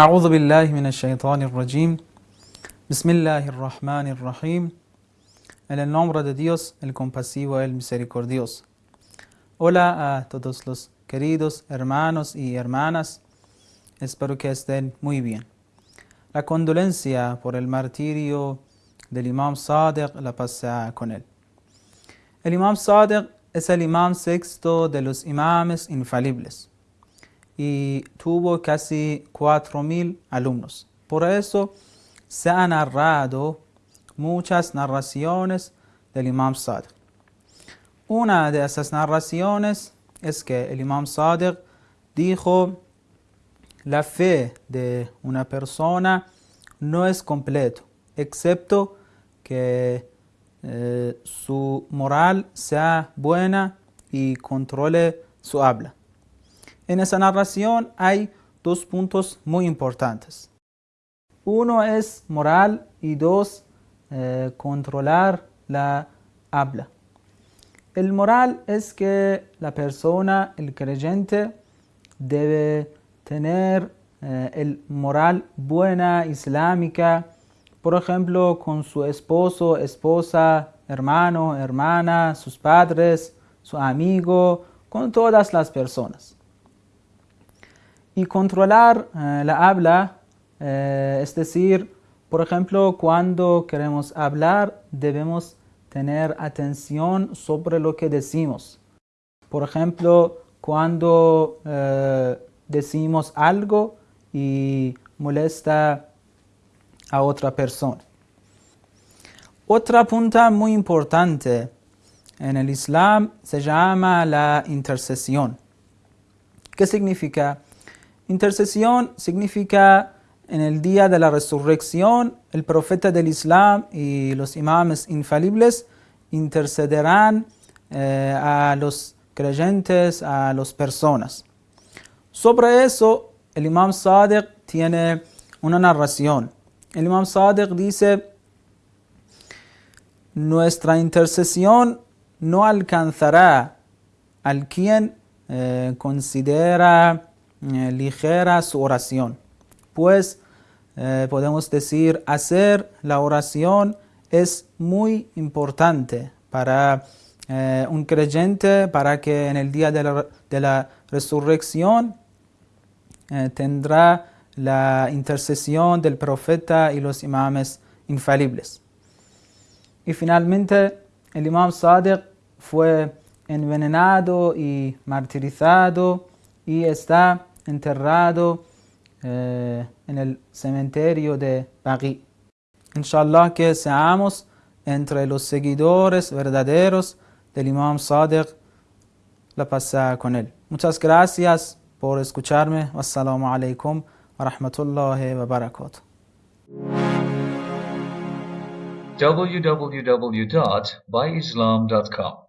أعوذ بالله من الشيطان الرجيم بسم الله الرحمن الرحيم En el nombre de Dios, el compasivo, el misericordioso. Hola a todos los queridos hermanos y hermanas. Espero que estén muy bien. La condolencia por el martirio del Imam Sadiq la pasa con él. El Imam Sadiq es el imam sexto de los imames infalibles y tuvo casi 4.000 alumnos. Por eso se han narrado muchas narraciones del Imam Sadiq. Una de esas narraciones es que el Imam Sadiq dijo la fe de una persona no es completo, excepto que eh, su moral sea buena y controle su habla. En esa narración hay dos puntos muy importantes. Uno es moral y dos, eh, controlar la habla. El moral es que la persona, el creyente, debe tener eh, el moral buena, islámica, por ejemplo, con su esposo, esposa, hermano, hermana, sus padres, su amigo, con todas las personas. Y controlar eh, la habla, eh, es decir, por ejemplo, cuando queremos hablar, debemos tener atención sobre lo que decimos. Por ejemplo, cuando eh, decimos algo y molesta a otra persona. Otra punta muy importante en el Islam se llama la intercesión. ¿Qué significa? Intercesión significa en el día de la resurrección, el profeta del Islam y los imames infalibles intercederán eh, a los creyentes, a las personas. Sobre eso, el imam Sadiq tiene una narración. El imam Sadiq dice, nuestra intercesión no alcanzará al quien eh, considera eh, ligera su oración. Pues eh, podemos decir, hacer la oración es muy importante para un creyente, para que en el día de la, de la resurrección tendrá la intercesión del profeta y los imames infalibles. Y finalmente, el imam Sadiq fue envenenado y martirizado y está enterrado eh, en el cementerio de Baqi. Inshallah que seamos entre los seguidores verdaderos del imam Sadiq la pasa con él. Muchas gracias por escucharme. Wassalamu alaikum wa rahmatullahi wa barakatuh. www.byislam.com